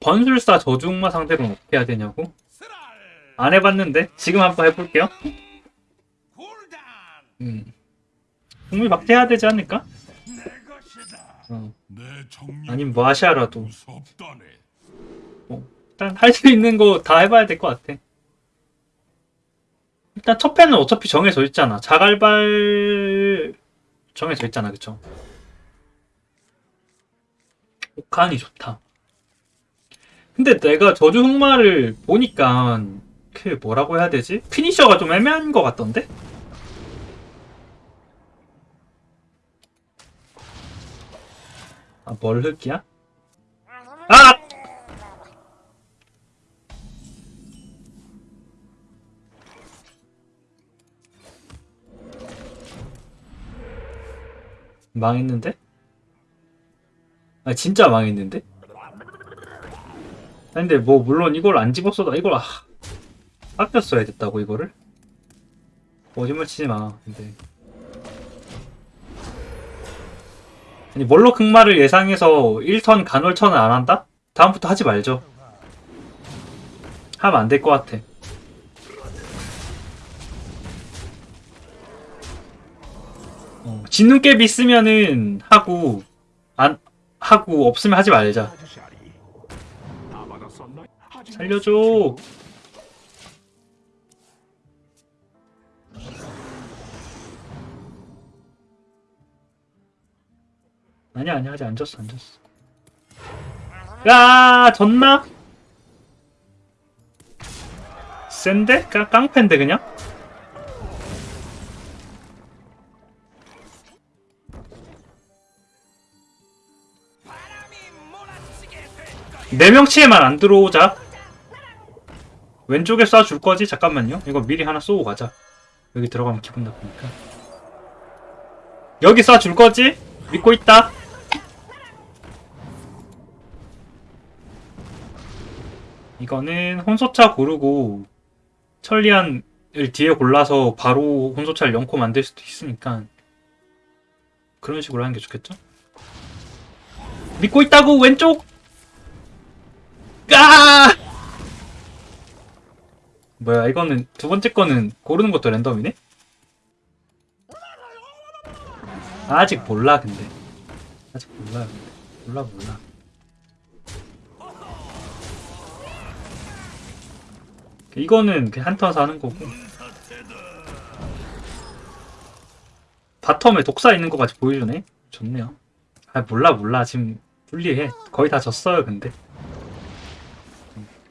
번술사 저주흑마 상대로는 어떻게 해야 되냐고? 안 해봤는데 지금 한번 해볼게요. 음. 국물 박제해야 되지 않을까? 어. 아니면 뭐 하시아라도 무섭다네. 일단 할 수 있는 거 다 해봐야 될 것 같아. 일단 첫 패는 어차피 정해져 있잖아. 자갈발 정해져 있잖아, 그쵸? 오칸이 좋다. 근데 내가 저주 흑마를 보니까 그 뭐라고 해야 되지? 피니셔가 좀 애매한 것 같던데? 아, 뭘 흑이야? 아! 망했는데? 아 진짜 망했는데? 아, 근데 뭐 물론 이걸 안 집었어도 이걸 아, 아꼈어야 됐다고 이거를? 거짓말 치지 마 근데 아니 멀로 극마를 예상해서 1턴 간헐천을 안 한다? 다음부터 하지 말죠 하면 안 될 것 같아 어, 진눈깨비 있으면은 하고 안 하고 없으면 하지 말자. 살려줘. 아니야 아니야 아직 안 졌어 안 졌어. 야 졌나? 센데? 깡, 깡패인데 그냥? 네 명치에만 안 들어오자. 왼쪽에 쏴줄 거지? 잠깐만요. 이거 미리 하나 쏘고 가자. 여기 들어가면 기분 나쁘니까. 여기 쏴줄 거지? 믿고 있다. 이거는 혼소차 고르고 천리안을 뒤에 골라서 바로 혼소차를 연코 만들 수도 있으니까 그런 식으로 하는 게 좋겠죠? 믿고 있다고 왼쪽 아! 뭐야 이거는 두 번째 거는 고르는 것도 랜덤이네? 아직 몰라 근데. 아직 몰라 몰라 몰라. 이거는 그냥 한턴 하는 거고. 바텀에 독사 있는 거 같이 보여주네? 좋네요. 아 몰라 몰라. 지금 불리해. 거의 다 졌어요 근데.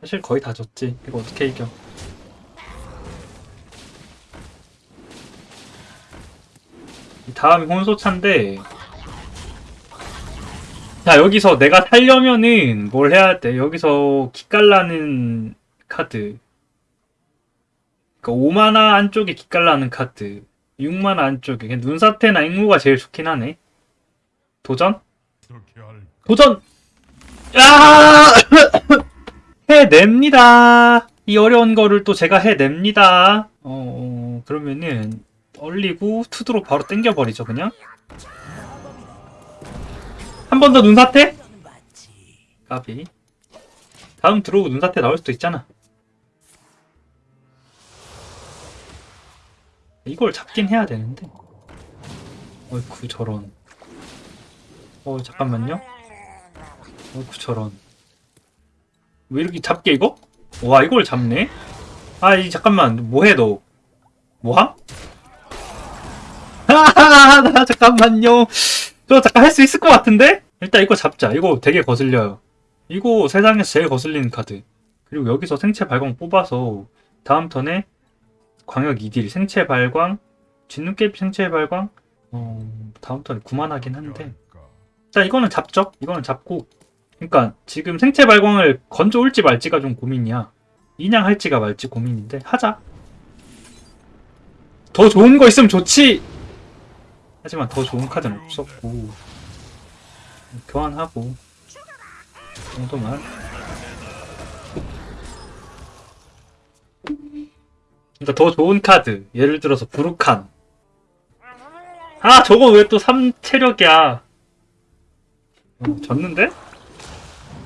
사실 거의 다 졌지. 이거 어떻게 이겨? 다음이 혼소차인데 자 여기서 내가 살려면은 뭘 해야 돼? 여기서 기깔나는 카드 그러니까 5만화 안쪽에 기깔나는 카드 6만화 안쪽에 눈사태나 앵무가 제일 좋긴 하네 도전? 도전! 야! 해냅니다. 이 어려운 거를 또 제가 해냅니다. 어, 어, 그러면은 얼리고 투드로 바로 땡겨버리죠 그냥. 한 번 더 눈사태? 까비. 다음 들어오고 눈사태 나올 수도 있잖아. 이걸 잡긴 해야 되는데. 어이쿠 저런. 어 잠깐만요. 어이쿠 저런. 왜 이렇게 잡게 이거? 와 이걸 잡네? 아이 잠깐만 뭐해 너 뭐함? 하하하 잠깐만요. 저 잠깐 할 수 있을 것 같은데? 일단 이거 잡자. 이거 되게 거슬려요. 이거 세상에서 제일 거슬리는 카드. 그리고 여기서 생체 발광 뽑아서 다음 턴에 광역 2딜 생체 발광 진눈깨비 생체 발광 어, 다음 턴에 구만하긴 한데? 자 이거는 잡죠? 이거는 잡고. 그러니까 지금 생체 발광을 건져 올지 말지가 좀 고민이야. 인양할지가 말지 고민인데. 하자. 더 좋은 거 있으면 좋지 하지만 더 좋은 카드는 없었고 교환하고 정도만 그러니까 더 좋은 카드 예를 들어서 부르칸 아 저거 왜 또 3체력이야 어, 졌는데?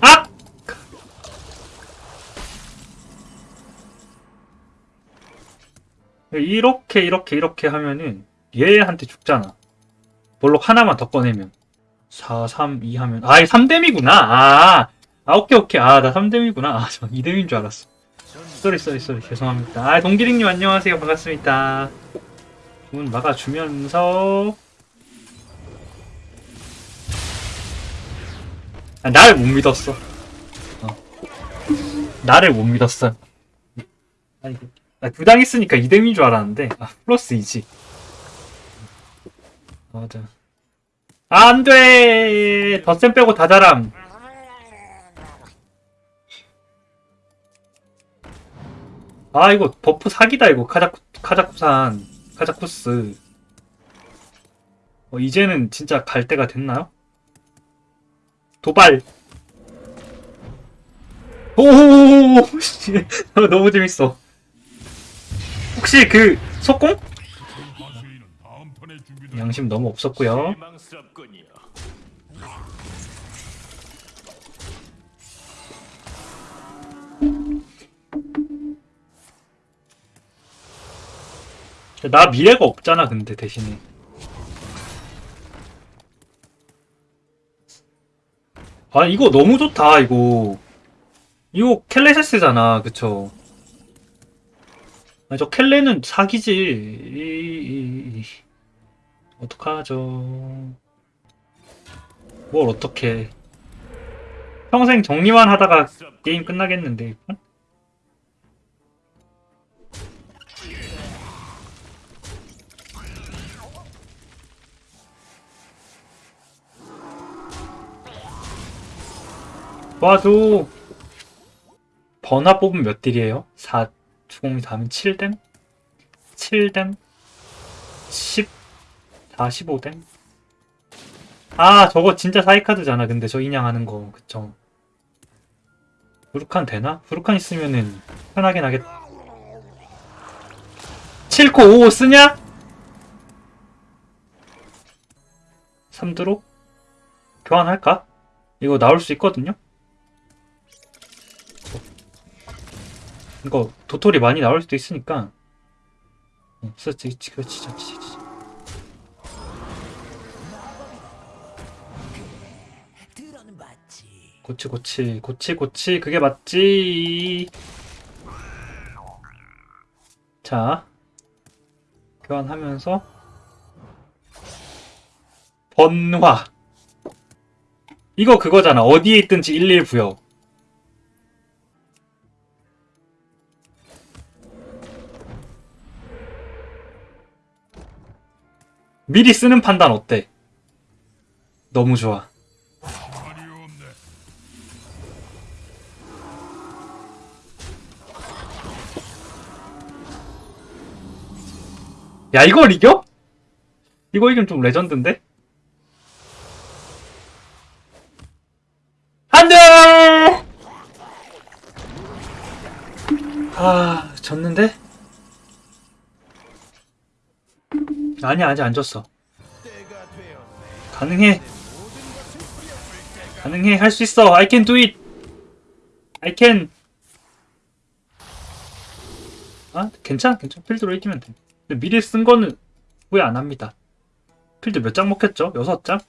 아! 이렇게 이렇게 이렇게 하면은 얘한테 죽잖아 볼록 하나만 더 꺼내면 4, 3, 2 하면 아, 이 3뎀이구나. 아, 아 오케이 오케이. 아, 나 3뎀이구나. 아, 저 2뎀인 줄 알았어. sorry sorry sorry 죄송합니다. 아, 동기링님 안녕하세요. 반갑습니다. 문 막아주면서 아, 나를 못 믿었어. 어. 나를 못 믿었어. 아니, 아, 두당 있으니까 2뎀인 줄 알았는데, 아, 플러스 2지. 맞아. 아, 안 돼! 덧셈 빼고 다 잘함. 아, 이거 buff 사기다, 이거. 카자쿠, 카자쿠산, 카자쿠스. 어, 이제는 진짜 갈 때가 됐나요? 도발! 오, 씨. 어, 너무 재밌어. 혹시 그, 속공? 하수인은 다음 턴에 준비된 양심 너무 없었고요. 나 미래가 없잖아, 근데 대신에. 아, 이거 너무 좋다, 이거. 이거 켈레세스잖아, 그쵸? 아, 저 켈레는 사기지. 이, 이, 이. 어떡하죠. 뭘 어떡해. 평생 정리만 하다가 게임 끝나겠는데, 이건? 도와줘. 번화 뽑으면 몇 딜이에요? 4, 주공이 다음은 7댐? 7댐? 10, 4, 15댐? 아, 저거 진짜 사이카드잖아, 근데 저 인양하는 거. 그쵸. 부르칸 되나? 부르칸 있으면은 편하긴 하겠다. 7코 5 쓰냐? 3드로? 교환할까? 이거 나올 수 있거든요? 이거 도토리 많이 나올 수도 있으니까 어, 그렇지 그렇지 그렇지 고치 고치 고치 고치. 그게 맞지? 자 교환하면서 번화. 이거 그거잖아. 어디에 있든지 11 부여 미리 쓰는 판단 어때? 너무 좋아 야 이걸 이겨? 이거 이기면 좀 레전드인데? 안돼! 아 졌는데? 아니야 아직 안 졌어. 가능해. 가능해. 할 수 있어. I can do it. I can. 아 괜찮아. 괜찮아. 필드로 이기면 돼 미리 쓴 거는 후회 안 합니다. 필드 몇 장 먹혔죠? 6장?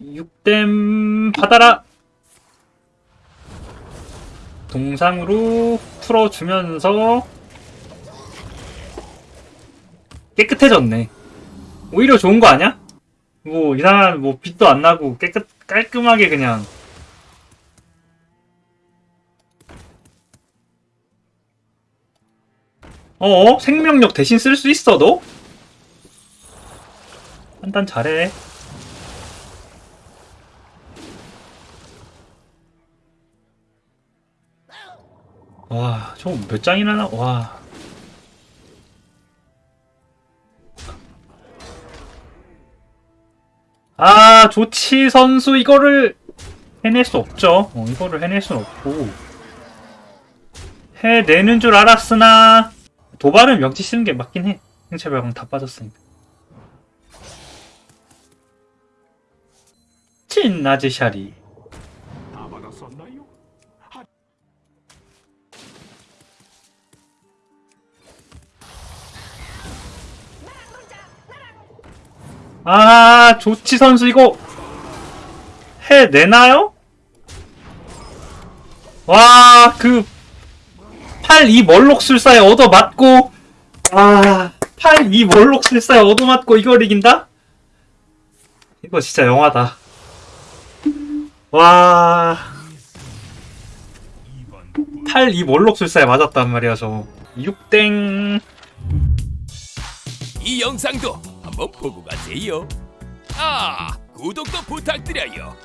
6댐 받아라! 동상으로 풀어주면서 깨끗해졌네. 오히려 좋은 거 아니야? 뭐 이상한 뭐 빛도 안 나고 깨끗 깔끔하게 그냥 어? 생명력 대신 쓸 수 있어, 너? 판단 잘해. 와, 저거 몇 장이나 나, 와. 아, 조치 선수, 이거를 해낼 수 없죠. 어, 이거를 해낼 수는 없고. 해내는 줄 알았으나, 도발은 명치 쓰는 게 맞긴 해. 행체 발광 다 빠졌으니까. 찐 나즈샤리. 아 조치 선수 이거 해내나요? 와 그 8-2 멀록술사에 얻어맞고, 와, 8-2 멀록술사에 얻어맞고 이걸 이긴다? 이거 진짜 영화다. 와, 8-2 멀록술사에 맞았단 말이야, 저. 6땡. 이 영상도 한번 보고 가세요. 아, 구독도 부탁드려요.